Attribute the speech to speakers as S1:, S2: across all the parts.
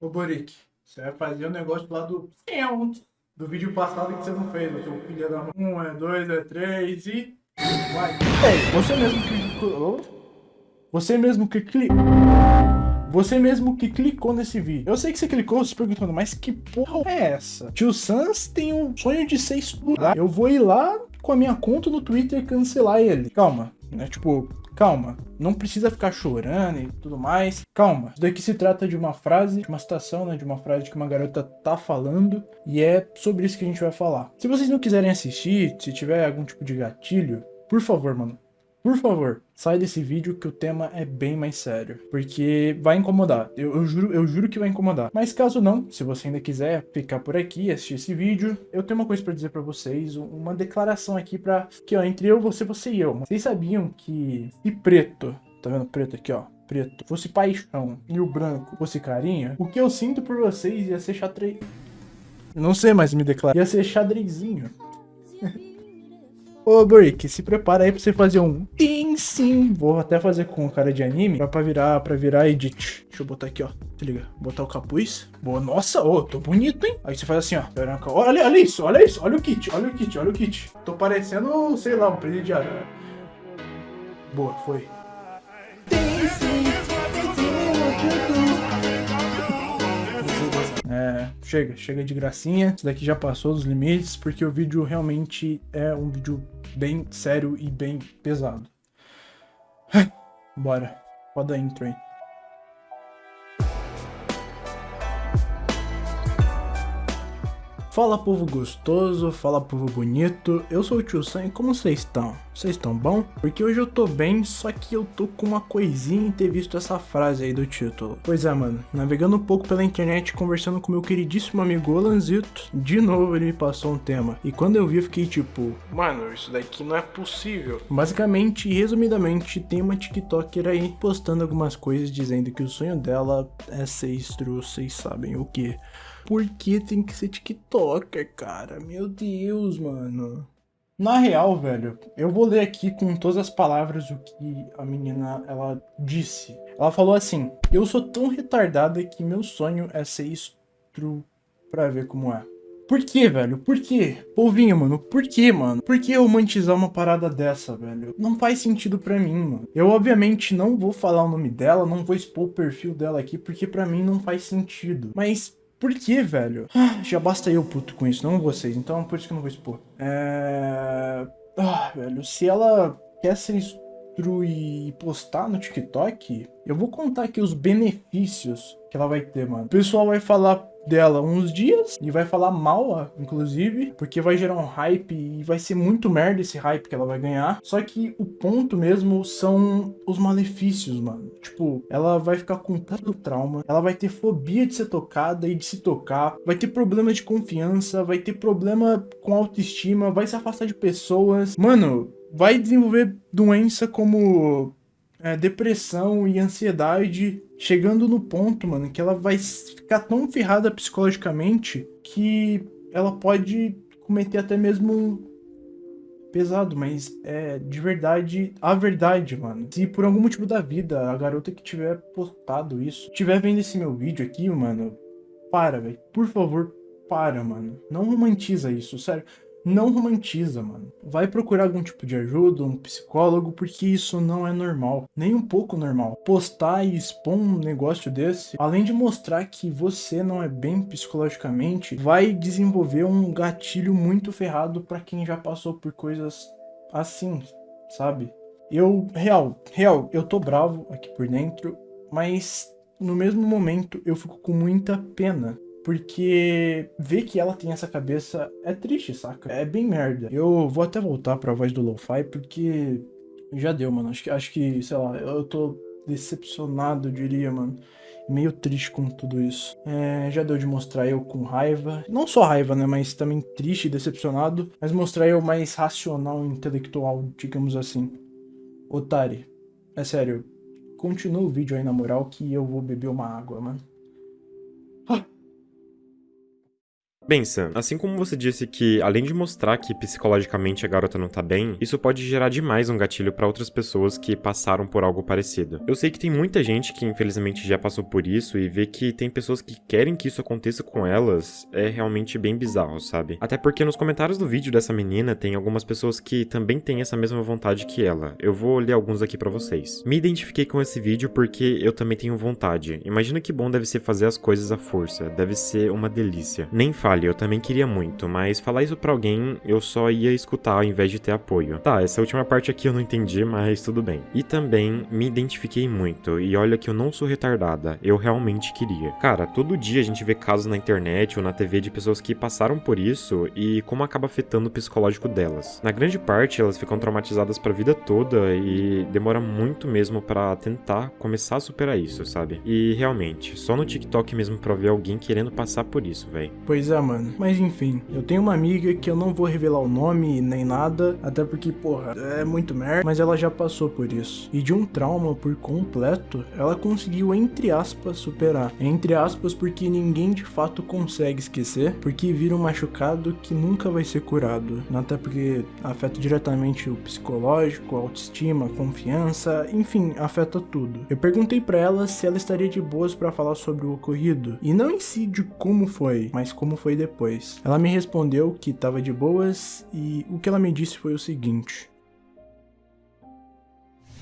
S1: Ô, Boric, você vai fazer o um negócio lá do... Do vídeo passado que você não fez, filho da... Um, é dois, é três e... Vai. Ei, você mesmo que... Você mesmo que clicou... Você mesmo que clicou nesse vídeo. Eu sei que você clicou se perguntando, mas que porra é essa? Tio Sans tem um sonho de ser estudado. Eu vou ir lá com a minha conta no Twitter cancelar ele. Calma, né? Tipo, calma. Não precisa ficar chorando e tudo mais. Calma. Isso daqui se trata de uma frase, de uma citação, né? De uma frase que uma garota tá falando. E é sobre isso que a gente vai falar. Se vocês não quiserem assistir, se tiver algum tipo de gatilho, por favor, mano, por favor, sai desse vídeo que o tema é bem mais sério, porque vai incomodar, eu, eu, juro, eu juro que vai incomodar. Mas caso não, se você ainda quiser ficar por aqui e assistir esse vídeo, eu tenho uma coisa pra dizer pra vocês, uma declaração aqui pra, que ó, entre eu, você, você e eu. Vocês sabiam que se preto, tá vendo preto aqui ó, preto, fosse paixão e o branco fosse carinha, o que eu sinto por vocês ia ser xadrez... Não sei mais me declarar. Ia ser xadrezinho. Ô, Brick, se prepara aí pra você fazer um sim, sim. Vou até fazer com cara de anime pra virar, pra virar edit. Deixa eu botar aqui, ó. Se liga. Botar o capuz. Boa. Nossa, ô, tô bonito, hein? Aí você faz assim, ó. Olha, olha isso, olha isso. Olha o kit, olha o kit, olha o kit. Tô parecendo, sei lá, um presidiário. Boa, foi. É, chega, chega de gracinha. Isso daqui já passou dos limites, porque o vídeo realmente é um vídeo bem sério e bem pesado. Bora, roda a intro aí. Fala povo gostoso, fala povo bonito, eu sou o Tio Sam e como vocês estão? Vocês estão bom? Porque hoje eu tô bem, só que eu tô com uma coisinha em ter visto essa frase aí do título. Pois é, mano, navegando um pouco pela internet, conversando com meu queridíssimo amigo Olanzito, de novo ele me passou um tema. E quando eu vi eu fiquei tipo, mano, isso daqui não é possível. Basicamente resumidamente, tem uma tiktoker aí postando algumas coisas dizendo que o sonho dela é ser estru, vocês sabem o que por que tem que ser TikToker, cara? Meu Deus, mano. Na real, velho, eu vou ler aqui com todas as palavras o que a menina, ela disse. Ela falou assim, eu sou tão retardada que meu sonho é ser estru pra ver como é. Por que, velho? Por que? Povinho, mano, por que, mano? Por que romantizar uma parada dessa, velho? Não faz sentido pra mim, mano. Eu, obviamente, não vou falar o nome dela, não vou expor o perfil dela aqui, porque pra mim não faz sentido. Mas por que, velho? Ah, já basta eu puto com isso, não vocês. Então por isso que eu não vou expor. É... Ah, velho, se ela quer ser instruir e postar no TikTok, eu vou contar aqui os benefícios que ela vai ter, mano. O pessoal vai falar dela uns dias e vai falar mal, inclusive, porque vai gerar um hype e vai ser muito merda esse hype que ela vai ganhar. Só que o ponto mesmo são os malefícios, mano. Tipo, ela vai ficar com tanto trauma, ela vai ter fobia de ser tocada e de se tocar, vai ter problema de confiança, vai ter problema com autoestima, vai se afastar de pessoas. Mano, vai desenvolver doença como é, depressão e ansiedade, chegando no ponto, mano, que ela vai ficar tão ferrada psicologicamente que ela pode cometer até mesmo pesado, mas é de verdade a verdade, mano. Se por algum motivo da vida a garota que tiver postado isso, tiver vendo esse meu vídeo aqui, mano, para, velho. Por favor, para, mano. Não romantiza isso, sério não romantiza, mano. Vai procurar algum tipo de ajuda, um psicólogo, porque isso não é normal. Nem um pouco normal. Postar e expor um negócio desse, além de mostrar que você não é bem psicologicamente, vai desenvolver um gatilho muito ferrado para quem já passou por coisas assim, sabe? Eu, real, real, eu tô bravo aqui por dentro, mas no mesmo momento eu fico com muita pena porque ver que ela tem essa cabeça é triste, saca? É bem merda. Eu vou até voltar pra voz do Lo-Fi, porque já deu, mano. Acho que, acho que, sei lá, eu tô decepcionado, diria, mano. Meio triste com tudo isso. É, já deu de mostrar eu com raiva. Não só raiva, né? Mas também triste e decepcionado. Mas mostrar eu mais racional intelectual, digamos assim. Otari, é sério. Continua o vídeo aí na moral que eu vou beber uma água, mano.
S2: Bem, Sam, assim como você disse que, além de mostrar que psicologicamente a garota não tá bem, isso pode gerar demais um gatilho para outras pessoas que passaram por algo parecido. Eu sei que tem muita gente que infelizmente já passou por isso e vê que tem pessoas que querem que isso aconteça com elas é realmente bem bizarro, sabe? Até porque nos comentários do vídeo dessa menina tem algumas pessoas que também têm essa mesma vontade que ela. Eu vou ler alguns aqui para vocês. Me identifiquei com esse vídeo porque eu também tenho vontade. Imagina que bom deve ser fazer as coisas à força, deve ser uma delícia. Nem fale eu também queria muito, mas falar isso pra alguém eu só ia escutar ao invés de ter apoio. Tá, essa última parte aqui eu não entendi, mas tudo bem. E também me identifiquei muito, e olha que eu não sou retardada, eu realmente queria. Cara, todo dia a gente vê casos na internet ou na TV de pessoas que passaram por isso e como acaba afetando o psicológico delas. Na grande parte, elas ficam traumatizadas pra vida toda e demora muito mesmo para tentar começar a superar isso, sabe? E realmente, só no TikTok mesmo pra ver alguém querendo passar por isso, velho.
S1: Pois é, mano. Mas enfim, eu tenho uma amiga que eu não vou revelar o nome nem nada, até porque, porra, é muito merda, mas ela já passou por isso. E de um trauma por completo, ela conseguiu, entre aspas, superar. Entre aspas, porque ninguém de fato consegue esquecer, porque vira um machucado que nunca vai ser curado. Até porque afeta diretamente o psicológico, a autoestima, a confiança, enfim, afeta tudo. Eu perguntei para ela se ela estaria de boas para falar sobre o ocorrido, e não em si de como foi, mas como foi depois. Ela me respondeu que estava de boas e o que ela me disse foi o seguinte: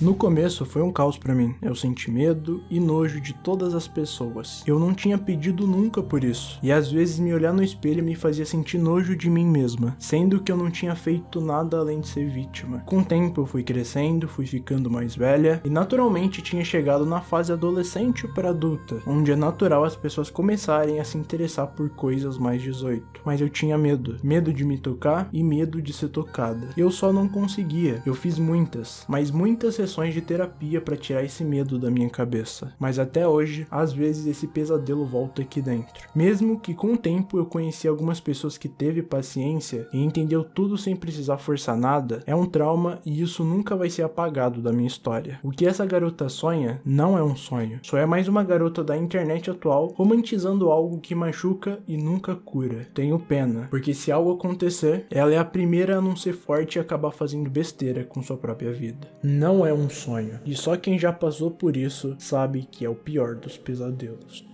S1: no começo foi um caos para mim. Eu senti medo e nojo de todas as pessoas. Eu não tinha pedido nunca por isso. E às vezes me olhar no espelho me fazia sentir nojo de mim mesma, sendo que eu não tinha feito nada além de ser vítima. Com o tempo eu fui crescendo, fui ficando mais velha e naturalmente tinha chegado na fase adolescente para adulta, onde é natural as pessoas começarem a se interessar por coisas mais 18. Mas eu tinha medo, medo de me tocar e medo de ser tocada. Eu só não conseguia. Eu fiz muitas, mas muitas sessões de terapia para tirar esse medo da minha cabeça, mas até hoje, às vezes esse pesadelo volta aqui dentro. Mesmo que com o tempo eu conheci algumas pessoas que teve paciência e entendeu tudo sem precisar forçar nada, é um trauma e isso nunca vai ser apagado da minha história. O que essa garota sonha não é um sonho, só é mais uma garota da internet atual romantizando algo que machuca e nunca cura. Tenho pena, porque se algo acontecer, ela é a primeira a não ser forte e acabar fazendo besteira com sua própria vida. Não é sonho. E só quem já passou por isso sabe que é o pior dos pesadelos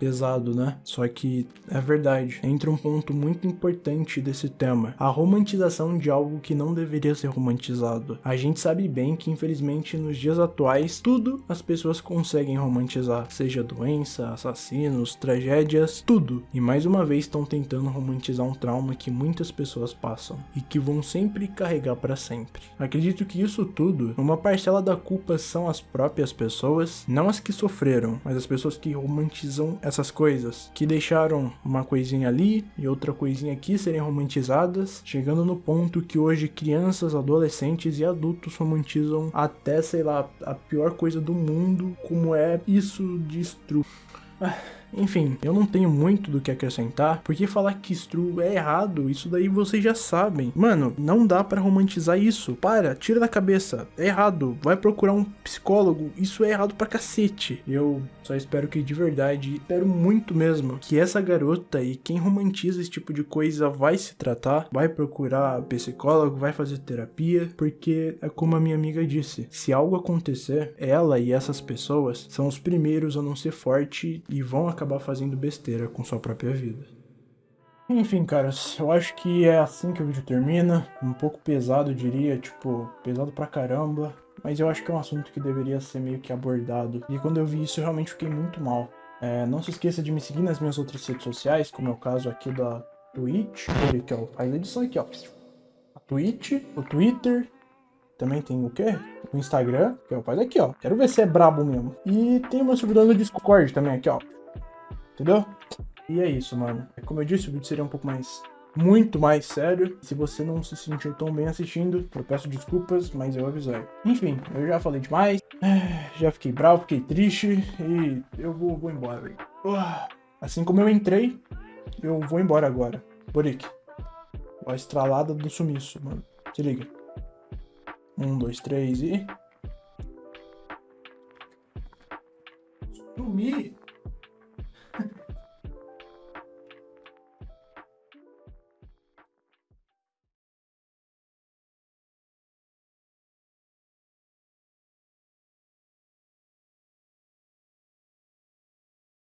S1: pesado, né? Só que é verdade. Entra um ponto muito importante desse tema: a romantização de algo que não deveria ser romantizado. A gente sabe bem que, infelizmente, nos dias atuais, tudo as pessoas conseguem romantizar, seja doença, assassinos, tragédias, tudo. E mais uma vez estão tentando romantizar um trauma que muitas pessoas passam e que vão sempre carregar para sempre. Acredito que isso tudo, uma parcela da culpa são as próprias pessoas, não as que sofreram, mas as pessoas que romantizam essas coisas, que deixaram uma coisinha ali e outra coisinha aqui serem romantizadas, chegando no ponto que hoje crianças, adolescentes e adultos romantizam até, sei lá, a pior coisa do mundo, como é isso de. Ah. Enfim, eu não tenho muito do que acrescentar, porque falar que Stru é errado, isso daí vocês já sabem. Mano, não dá para romantizar isso. Para, tira da cabeça. É errado. Vai procurar um psicólogo. Isso é errado pra cacete. Eu só espero que de verdade, espero muito mesmo, que essa garota e quem romantiza esse tipo de coisa vai se tratar, vai procurar psicólogo, vai fazer terapia, porque é como a minha amiga disse, se algo acontecer, ela e essas pessoas são os primeiros a não ser forte e vão acabar fazendo besteira com sua própria vida. Enfim, caras, eu acho que é assim que o vídeo termina. Um pouco pesado, eu diria, tipo, pesado pra caramba. Mas eu acho que é um assunto que deveria ser meio que abordado. E quando eu vi isso, eu realmente fiquei muito mal. É, não se esqueça de me seguir nas minhas outras redes sociais, como é o caso aqui da Twitch. Aqui, ó, faz a edição aqui, ó. A Twitch, o Twitter, também tem o quê? O Instagram, que é o faz aqui, ó. Quero ver se é brabo mesmo. E tem o meu no Discord também aqui, ó. Entendeu? E é isso, mano. Como eu disse, o vídeo seria um pouco mais muito mais sério. Se você não se sentiu tão bem assistindo, eu peço desculpas, mas eu avisei. Enfim, eu já falei demais, já fiquei bravo, fiquei triste e eu vou, vou embora, velho. Assim como eu entrei, eu vou embora agora. Boric. A estralada do sumiço, mano. Se liga. Um, dois, três e... Sumir?